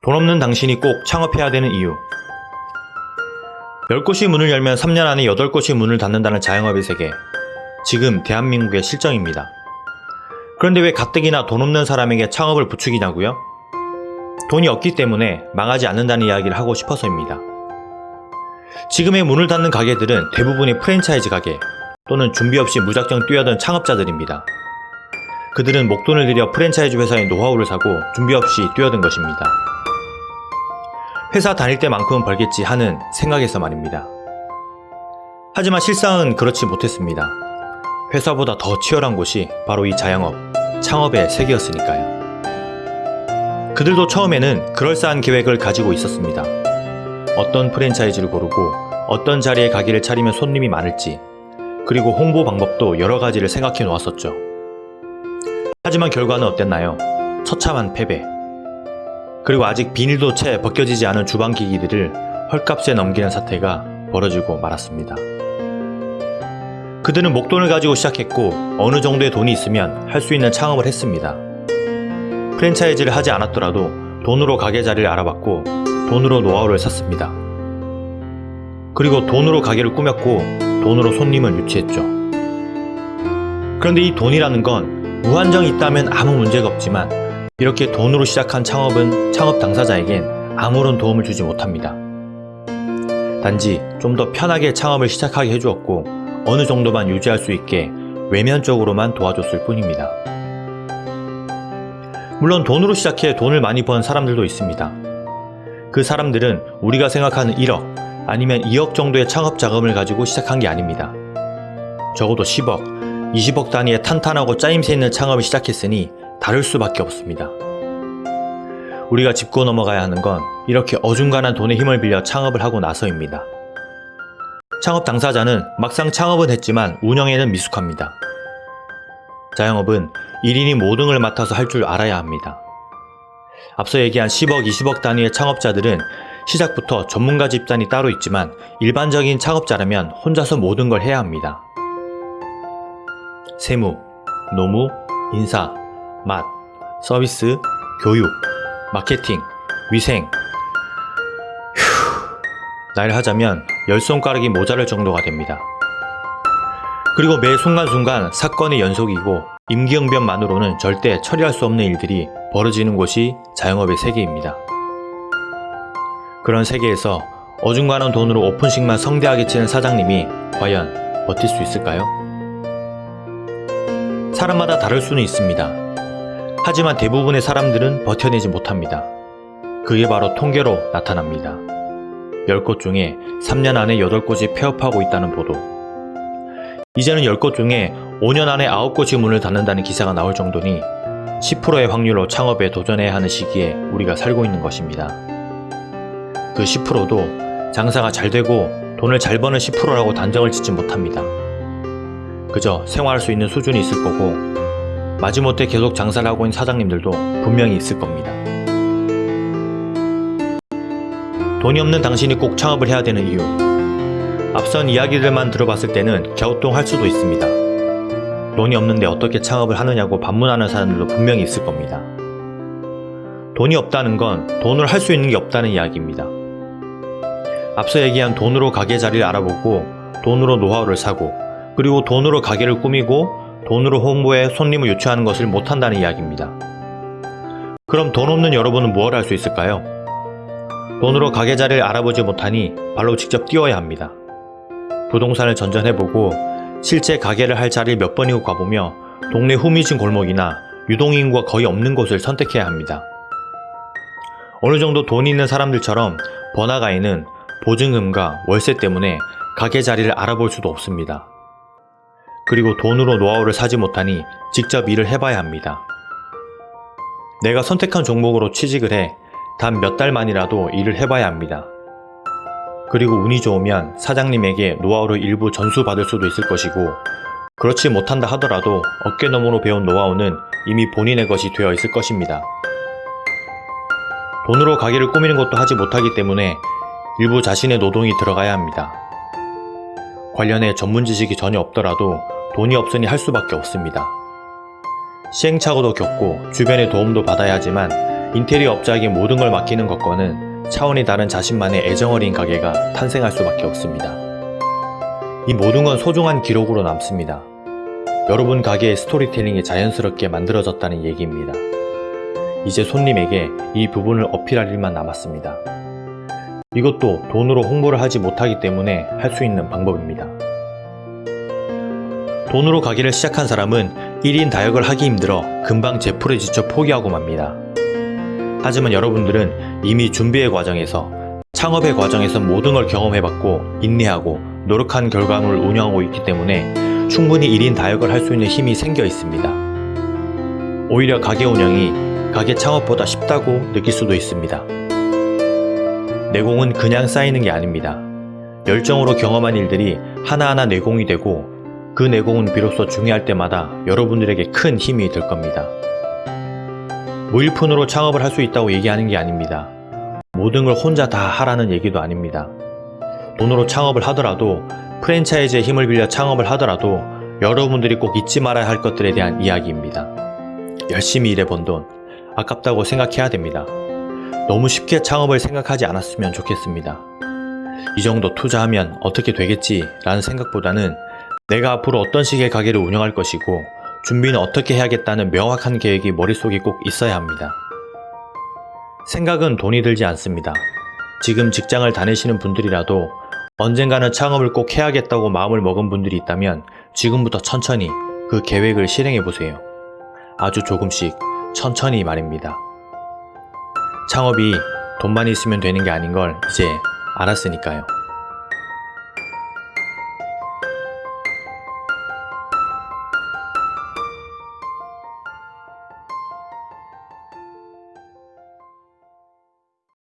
돈 없는 당신이 꼭 창업해야 되는 이유 10곳이 문을 열면 3년 안에 8곳이 문을 닫는다는 자영업의 세계 지금 대한민국의 실정입니다. 그런데 왜 가뜩이나 돈 없는 사람에게 창업을 부추기냐고요? 돈이 없기 때문에 망하지 않는다는 이야기를 하고 싶어서입니다. 지금의 문을 닫는 가게들은 대부분이 프랜차이즈 가게 또는 준비 없이 무작정 뛰어든 창업자들입니다. 그들은 목돈을 들여 프랜차이즈 회사의 노하우를 사고 준비 없이 뛰어든 것입니다. 회사 다닐 때만큼은 벌겠지 하는 생각에서 말입니다. 하지만 실상은 그렇지 못했습니다. 회사보다 더 치열한 곳이 바로 이 자영업, 창업의 세계였으니까요. 그들도 처음에는 그럴싸한 계획을 가지고 있었습니다. 어떤 프랜차이즈를 고르고 어떤 자리에 가게를 차리면 손님이 많을지 그리고 홍보 방법도 여러 가지를 생각해 놓았었죠. 하지만 결과는 어땠나요? 처참한 패배. 그리고 아직 비닐도 채 벗겨지지 않은 주방 기기들을 헐값에 넘기는 사태가 벌어지고 말았습니다. 그들은 목돈을 가지고 시작했고 어느 정도의 돈이 있으면 할 수 있는 창업을 했습니다. 프랜차이즈를 하지 않았더라도 돈으로 가게 자리를 알아봤고 돈으로 노하우를 샀습니다. 그리고 돈으로 가게를 꾸몄고 돈으로 손님을 유치했죠. 그런데 이 돈이라는 건 무한정이 있다면 아무 문제가 없지만 이렇게 돈으로 시작한 창업은 창업 당사자에겐 아무런 도움을 주지 못합니다. 단지 좀 더 편하게 창업을 시작하게 해주었고 어느 정도만 유지할 수 있게 외면적으로만 도와줬을 뿐입니다. 물론 돈으로 시작해 돈을 많이 번 사람들도 있습니다. 그 사람들은 우리가 생각하는 1억 아니면 2억 정도의 창업 자금을 가지고 시작한 게 아닙니다. 적어도 10억, 20억 단위의 탄탄하고 짜임새 있는 창업을 시작했으니 다를 수밖에 없습니다. 우리가 짚고 넘어가야 하는 건 이렇게 어중간한 돈의 힘을 빌려 창업을 하고 나서입니다. 창업 당사자는 막상 창업은 했지만 운영에는 미숙합니다. 자영업은 1인이 모든 걸 맡아서 할 줄 알아야 합니다. 앞서 얘기한 10억, 20억 단위의 창업자들은 시작부터 전문가 집단이 따로 있지만 일반적인 창업자라면 혼자서 모든 걸 해야 합니다. 세무, 노무, 인사, 맛, 서비스, 교육, 마케팅, 위생. 휴, 날 하자면 열 손가락이 모자랄 정도가 됩니다. 그리고 매 순간순간 사건의 연속이고 임기응변만으로는 절대 처리할 수 없는 일들이 벌어지는 곳이 자영업의 세계입니다. 그런 세계에서 어중간한 돈으로 오픈식만 성대하게 치는 사장님이 과연 버틸 수 있을까요? 사람마다 다를 수는 있습니다. 하지만 대부분의 사람들은 버텨내지 못합니다. 그게 바로 통계로 나타납니다. 10곳 중에 3년 안에 8곳이 폐업하고 있다는 보도. 이제는 10곳 중에 5년 안에 9곳이 문을 닫는다는 기사가 나올 정도니 10%의 확률로 창업에 도전해야 하는 시기에 우리가 살고 있는 것입니다. 그 10%도 장사가 잘 되고 돈을 잘 버는 10%라고 단정을 짓지 못합니다. 그저 생활할 수 있는 수준이 있을 거고 마지못해 계속 장사를 하고 있는 사장님들도 분명히 있을 겁니다. 돈이 없는 당신이 꼭 창업을 해야 되는 이유 앞선 이야기들만 들어봤을 때는 갸우뚱할 수도 있습니다. 돈이 없는데 어떻게 창업을 하느냐고 반문하는 사람들도 분명히 있을 겁니다. 돈이 없다는 건 돈을 할 수 있는 게 없다는 이야기입니다. 앞서 얘기한 돈으로 가게 자리를 알아보고 돈으로 노하우를 사고 그리고 돈으로 가게를 꾸미고 돈으로 홍보에 손님을 유치하는 것을 못한다는 이야기입니다. 그럼 돈 없는 여러분은 무엇을 할수 있을까요? 돈으로 가게 자리를 알아보지 못하니 발로 직접 뛰어야 합니다. 부동산을 전전해보고 실제 가게를 할 자리를 몇 번이고 가보며 동네 후미진 골목이나 유동인구가 거의 없는 곳을 선택해야 합니다. 어느 정도 돈이 있는 사람들처럼 번화가에는 보증금과 월세 때문에 가게 자리를 알아볼 수도 없습니다. 그리고 돈으로 노하우를 사지 못하니 직접 일을 해봐야 합니다. 내가 선택한 종목으로 취직을 해 단 몇 달만이라도 일을 해봐야 합니다. 그리고 운이 좋으면 사장님에게 노하우를 일부 전수받을 수도 있을 것이고 그렇지 못한다 하더라도 어깨너머로 배운 노하우는 이미 본인의 것이 되어 있을 것입니다. 돈으로 가게를 꾸미는 것도 하지 못하기 때문에 일부 자신의 노동이 들어가야 합니다. 관련해 전문 지식이 전혀 없더라도 돈이 없으니 할 수밖에 없습니다. 시행착오도 겪고 주변의 도움도 받아야 하지만 인테리어 업자에게 모든 걸 맡기는 것과는 차원이 다른 자신만의 애정어린 가게가 탄생할 수밖에 없습니다. 이 모든 건 소중한 기록으로 남습니다. 여러분 가게의 스토리텔링이 자연스럽게 만들어졌다는 얘기입니다. 이제 손님에게 이 부분을 어필할 일만 남았습니다. 이것도 돈으로 홍보를 하지 못하기 때문에 할 수 있는 방법입니다. 돈으로 가게를 시작한 사람은 1인 다역을 하기 힘들어 금방 제풀에 지쳐 포기하고 맙니다. 하지만 여러분들은 이미 준비의 과정에서 창업의 과정에서 모든 걸 경험해봤고 인내하고 노력한 결과물을 운영하고 있기 때문에 충분히 1인 다역을 할 수 있는 힘이 생겨 있습니다. 오히려 가게 운영이 가게 창업보다 쉽다고 느낄 수도 있습니다. 내공은 그냥 쌓이는 게 아닙니다. 열정으로 경험한 일들이 하나하나 내공이 되고 그 내공은 비로소 중요할 때마다 여러분들에게 큰 힘이 될 겁니다. 무일푼으로 창업을 할 수 있다고 얘기하는 게 아닙니다. 모든 걸 혼자 다 하라는 얘기도 아닙니다. 돈으로 창업을 하더라도 프랜차이즈의 힘을 빌려 창업을 하더라도 여러분들이 꼭 잊지 말아야 할 것들에 대한 이야기입니다. 열심히 일해본 돈, 아깝다고 생각해야 됩니다. 너무 쉽게 창업을 생각하지 않았으면 좋겠습니다. 이 정도 투자하면 어떻게 되겠지 라는 생각보다는 내가 앞으로 어떤 식의 가게를 운영할 것이고 준비는 어떻게 해야겠다는 명확한 계획이 머릿속에 꼭 있어야 합니다. 생각은 돈이 들지 않습니다. 지금 직장을 다니시는 분들이라도 언젠가는 창업을 꼭 해야겠다고 마음을 먹은 분들이 있다면 지금부터 천천히 그 계획을 실행해 보세요. 아주 조금씩 천천히 말입니다. 창업이 돈만 있으면 되는 게 아닌 걸 이제 알았으니까요.